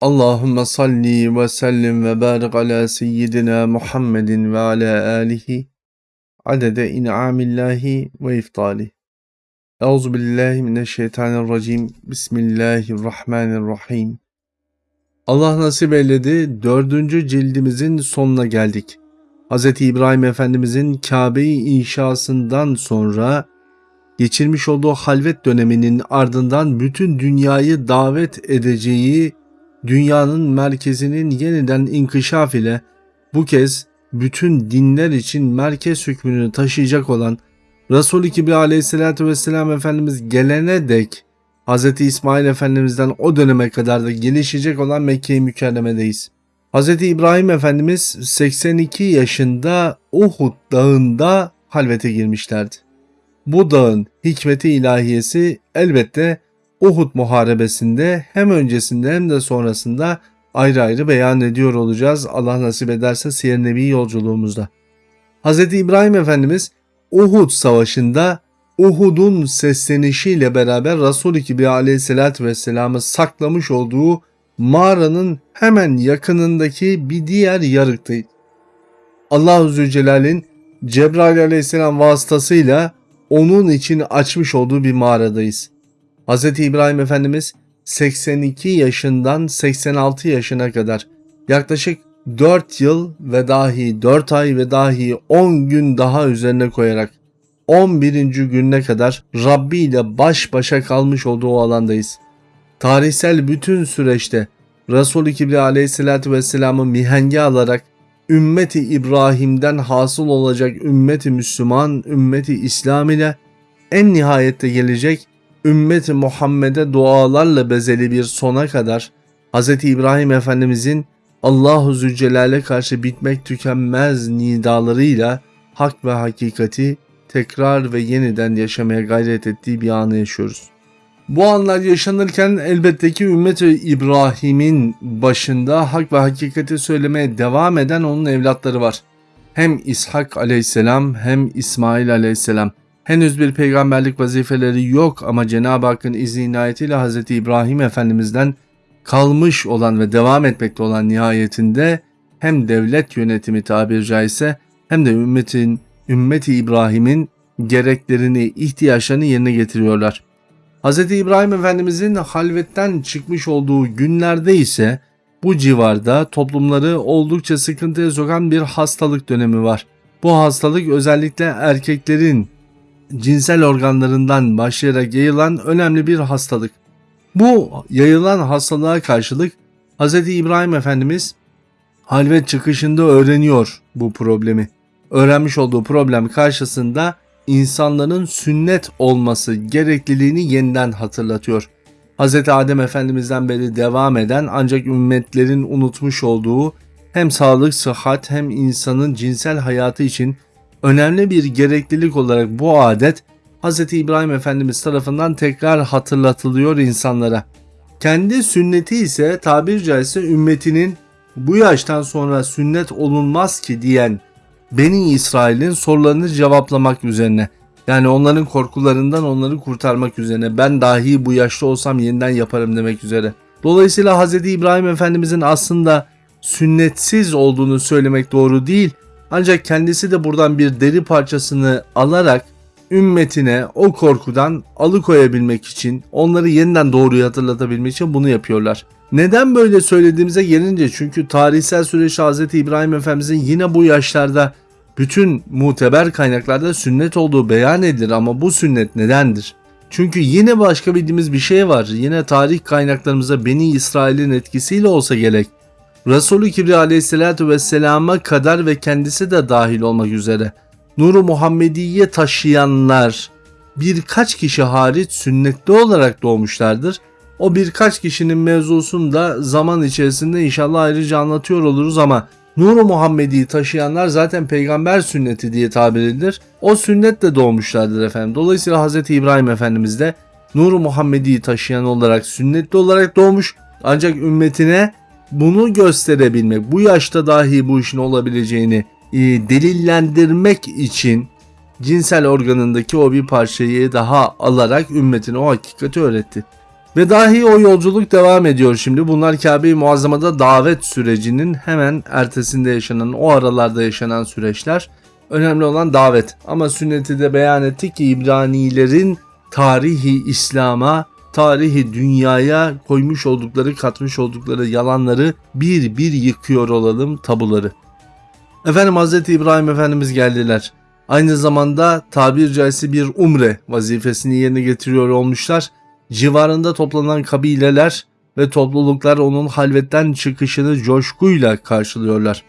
Allahümme salli ve sellim ve barik ala seyyidina Muhammedin ve ala alihi adede in'amillahi ve iftali. Euzu billahi mineşşeytanirracim. Bismillahirrahmanirrahim. Allah nasip eyledi dördüncü cildimizin sonuna geldik. Hz. İbrahim Efendimizin Kabe'yi inşasından sonra geçirmiş olduğu halvet döneminin ardından bütün dünyayı davet edeceği dünyanın merkezinin yeniden inkişaf ile bu kez bütün dinler için merkez hükmünü taşıyacak olan Resul-i Kibri aleyhissalatü vesselam Efendimiz gelene dek Hz. İsmail Efendimiz'den o döneme kadar da gelişecek olan Mekke-i Mükerreme'deyiz. Hz. İbrahim Efendimiz 82 yaşında Uhud dağında halvete girmişlerdi. Bu dağın hikmeti ilahiyesi elbette Uhud muharebesinde hem öncesinde hem de sonrasında ayrı ayrı beyan ediyor olacağız Allah nasip ederse Siyer Nebi yolculuğumuzda. Hz. İbrahim Efendimiz Uhud savaşında Uhud'un seslenişiyle beraber Resul-i Kibri aleyhissalatü vesselam'ı saklamış olduğu mağaranın hemen yakınındaki bir diğer yarıktaydı. Allah-u Zülcelal'in Cebrail aleyhisselam vasıtasıyla onun için açmış olduğu bir mağaradayız. Hz. İbrahim Efendimiz 82 yaşından 86 yaşına kadar yaklaşık 4 yıl ve dahi 4 ay ve dahi 10 gün daha üzerine koyarak 11. gününe kadar Rabbi ile baş başa kalmış olduğu alandayız. Tarihsel bütün süreçte Resul-i Kibri aleyhissalatü vesselam'ı mihenge alarak ümmeti İbrahim'den hasıl olacak ümmeti Müslüman, ümmeti İslam ile en nihayette gelecek ümmeti Muhammed'e dualarla bezeli bir sona kadar Hz. İbrahim Efendimizin Allahu Zülcelal'e karşı bitmek tükenmez nidalarıyla hak ve hakikati tekrar ve yeniden yaşamaya gayret ettiği bir anı yaşıyoruz. Bu anlar yaşanırken elbette ki ümmet İbrahim'in başında hak ve hakikati söylemeye devam eden onun evlatları var. Hem İshak aleyhisselam hem İsmail aleyhisselam. Henüz bir peygamberlik vazifeleri yok ama Cenab-ı Hakk'ın izni inayetiyle Hz. İbrahim Efendimiz'den kalmış olan ve devam etmekte olan nihayetinde hem devlet yönetimi tabir caizse hem de ümmetin, ümmeti İbrahim'in gereklerini, ihtiyaçlarını yerine getiriyorlar. Hz. İbrahim Efendimizin halvetten çıkmış olduğu günlerde ise bu civarda toplumları oldukça sıkıntıya sokan bir hastalık dönemi var. Bu hastalık özellikle erkeklerin cinsel organlarından başlayarak yayılan önemli bir hastalık. Bu yayılan hastalığa karşılık Hz. İbrahim Efendimiz halvet çıkışında öğreniyor bu problemi. Öğrenmiş olduğu problem karşısında insanların sünnet olması gerekliliğini yeniden hatırlatıyor. Hz. Adem Efendimiz'den beri devam eden ancak ümmetlerin unutmuş olduğu hem sağlık, sıhhat hem insanın cinsel hayatı için önemli bir gereklilik olarak bu adet Hz. İbrahim Efendimiz tarafından tekrar hatırlatılıyor insanlara. Kendi sünneti ise tabir caizse ümmetinin bu yaştan sonra sünnet olunmaz ki diyen Beni İsrail'in sorularını cevaplamak üzerine. Yani onların korkularından onları kurtarmak üzerine. Ben dahi bu yaşta olsam yeniden yaparım demek üzere. Dolayısıyla Hz. İbrahim Efendimizin aslında sünnetsiz olduğunu söylemek doğru değil. Ancak kendisi de buradan bir deri parçasını alarak ümmetine o korkudan alıkoyabilmek için, onları yeniden doğruyu hatırlatabilmek için bunu yapıyorlar. Neden böyle söylediğimize gelince çünkü tarihsel süreç Hz. İbrahim Efendimizin yine bu yaşlarda bütün muteber kaynaklarda sünnet olduğu beyan edilir ama bu sünnet nedendir? Çünkü yine başka bildiğimiz bir şey var. Yine tarih kaynaklarımıza Beni İsrail'in etkisiyle olsa gerek. Resulü Kibri aleyhissalatü vesselama kadar ve kendisi de dahil olmak üzere Nuru Muhammediye taşıyanlar birkaç kişi hariç sünnetli olarak doğmuşlardır. O birkaç kişinin mevzusunu da zaman içerisinde inşallah ayrıca anlatıyor oluruz ama Nuru Muhammedi'yi taşıyanlar zaten peygamber sünneti diye tabir edilir. O sünnetle doğmuşlardır efendim. Dolayısıyla Hz. İbrahim Efendimiz de Nuru Muhammedi'yi taşıyan olarak sünnetli olarak doğmuş. Ancak ümmetine bunu gösterebilmek, bu yaşta dahi bu işin olabileceğini e, delillendirmek için cinsel organındaki o bir parçayı daha alarak ümmetine o hakikati öğretti. Ve dahi o yolculuk devam ediyor şimdi. Bunlar Kabe-i Muazzama'da davet sürecinin hemen ertesinde yaşanan, o aralarda yaşanan süreçler. Önemli olan davet. Ama sünneti de beyan ettik ki İbranilerin tarihi İslam'a, tarihi dünyaya koymuş oldukları, katmış oldukları yalanları bir bir yıkıyor olalım tabuları. Efendim Hz. İbrahim Efendimiz geldiler. Aynı zamanda tabir caizse bir umre vazifesini yerine getiriyor olmuşlar. Civarında toplanan kabileler ve topluluklar onun halvetten çıkışını coşkuyla karşılıyorlar.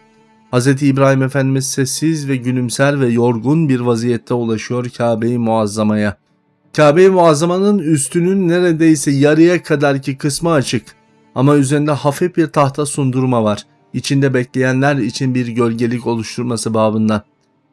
Hz. İbrahim Efendimiz sessiz ve gülümser ve yorgun bir vaziyette ulaşıyor Kabe-i Muazzama'ya. Kabe-i Muazzama'nın üstünün neredeyse yarıya kadarki kısmı açık ama üzerinde hafif bir tahta sundurma var. İçinde bekleyenler için bir gölgelik oluşturması babından.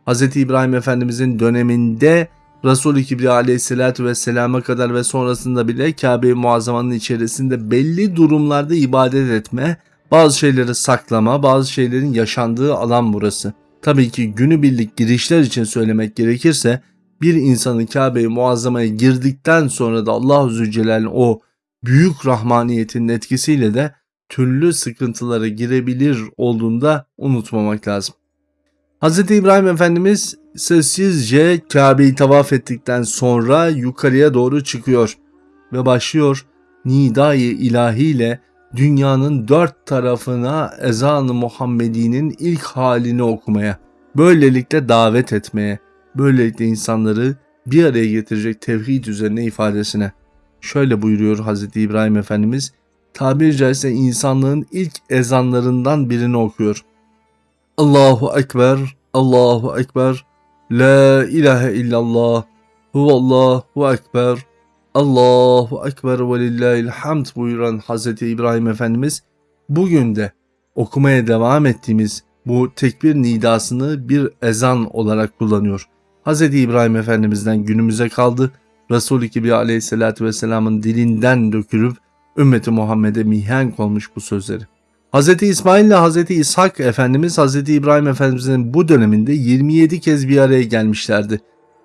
Hz. İbrahim Efendimizin döneminde Resul-i Kibriya aleyhissalatü vesselama kadar ve sonrasında bile Kabe-i Muazzama'nın içerisinde belli durumlarda ibadet etme, bazı şeyleri saklama, bazı şeylerin yaşandığı alan burası. Tabii ki günübirlik girişler için söylemek gerekirse bir insanın Kabe-i Muazzama'ya girdikten sonra da Allah-u Zülcelal'in o büyük rahmaniyetinin etkisiyle de türlü sıkıntılara girebilir olduğunda unutmamak lazım. Hz. İbrahim Efendimiz sessizce Kabe'yi tavaf ettikten sonra yukarıya doğru çıkıyor ve başlıyor nidayı ilahiyle dünyanın dört tarafına ezan-ı Muhammedi'nin ilk halini okumaya, böylelikle davet etmeye, böylelikle insanları bir araya getirecek tevhid üzerine ifadesine. Şöyle buyuruyor Hz. İbrahim Efendimiz, tabiri caizse insanlığın ilk ezanlarından birini okuyor. Allahu Ekber, Allahu Ekber, La ilahe illallah, huvallahu ekber, Allahu ekber ve lillahil hamd buyuran Hz. İbrahim Efendimiz bugün de okumaya devam ettiğimiz bu tekbir nidasını bir ezan olarak kullanıyor. Hz. İbrahim Efendimiz'den günümüze kaldı. Resul-i Kibriya aleyhissalatü vesselamın dilinden dökülüp ümmeti Muhammed'e mihenk olmuş bu sözleri. Hz. İsmail ile Hz. İshak Efendimiz Hz. İbrahim Efendimiz'in bu döneminde 27 kez bir araya gelmişlerdi.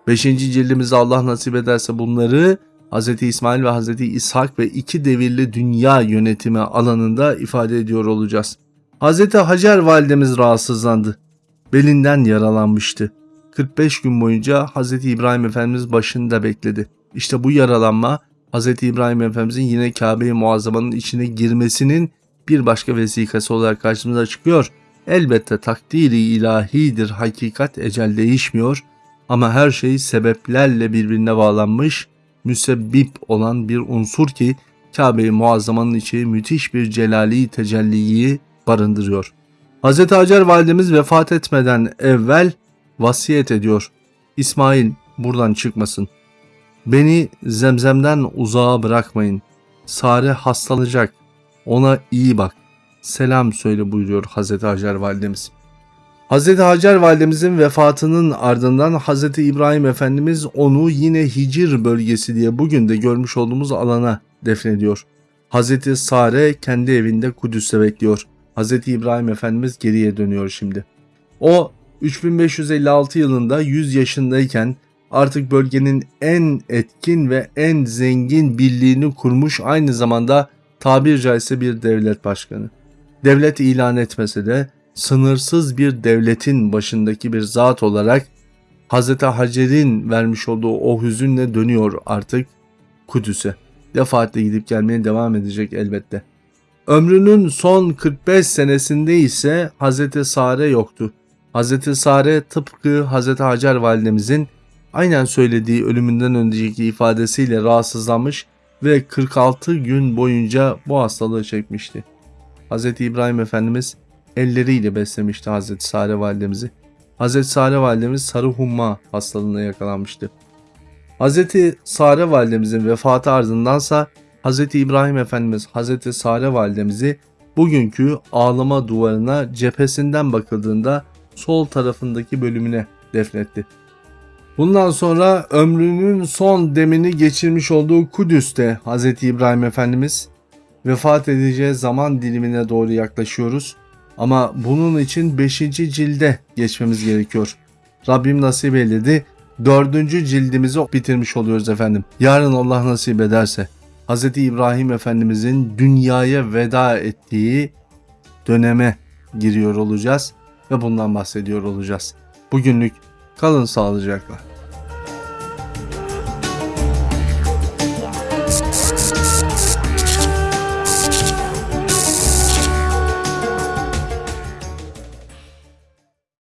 5. cildimizde Allah nasip ederse bunları Hz. İsmail ve Hz. İshak ve iki devirli dünya yönetimi alanında ifade ediyor olacağız. Hz. Hacer validemiz rahatsızlandı. Belinden yaralanmıştı. 45 gün boyunca Hz. İbrahim Efendimiz başında bekledi. İşte bu yaralanma Hz. İbrahim Efendimizin yine Kabe-i Muazzama'nın içine girmesinin bir başka vesikası olarak karşımıza çıkıyor. Elbette takdiri ilahidir, hakikat ecel değişmiyor ama her şey sebeplerle birbirine bağlanmış, müsebbip olan bir unsur ki Kabe-i Muazzama'nın içi müthiş bir celali tecelliyi barındırıyor. Hz. Hacer validemiz vefat etmeden evvel vasiyet ediyor. İsmail buradan çıkmasın. Beni zemzemden uzağa bırakmayın. Sare hastalanacak. Ona iyi bak. Selam söyle buyuruyor Hazreti Hacer validemiz. Hazreti Hacer validemizin vefatının ardından Hazreti İbrahim Efendimiz onu yine Hicr bölgesi diye bugün de görmüş olduğumuz alana defnediyor. Hazreti Sare kendi evinde Kudüs'te bekliyor. Hazreti İbrahim Efendimiz geriye dönüyor şimdi. O 3556 yılında 100 yaşındayken artık bölgenin en etkin ve en zengin birliğini kurmuş aynı zamanda tabir caizse bir devlet başkanı. Devlet ilan etmese de sınırsız bir devletin başındaki bir zat olarak Hz. Hacer'in vermiş olduğu o hüzünle dönüyor artık Kudüs'e. Defaatle gidip gelmeye devam edecek elbette. Ömrünün son 45 senesinde ise Hz. Sare yoktu. Hz. Sare tıpkı Hz. Hacer validemizin aynen söylediği ölümünden önceki ifadesiyle rahatsızlanmış ve 46 gün boyunca bu hastalığı çekmişti. Hz. İbrahim Efendimiz elleriyle beslemişti Hz. Sare validemizi. Hz. Sare validemiz sarı humma hastalığına yakalanmıştı. Hz. Sare validemizin vefatı ardındansa Hz. İbrahim Efendimiz Hz. Sare validemizi bugünkü ağlama duvarına cephesinden bakıldığında sol tarafındaki bölümüne defnetti. Bundan sonra ömrünün son demini geçirmiş olduğu Kudüs'te Hz. İbrahim Efendimiz vefat edeceği zaman dilimine doğru yaklaşıyoruz. Ama bunun için 5. cilde geçmemiz gerekiyor. Rabbim nasip eyledi. 4. cildimizi bitirmiş oluyoruz efendim. Yarın Allah nasip ederse Hz. İbrahim Efendimizin dünyaya veda ettiği döneme giriyor olacağız ve bundan bahsediyor olacağız. Bugünlük kalın sağlıcakla.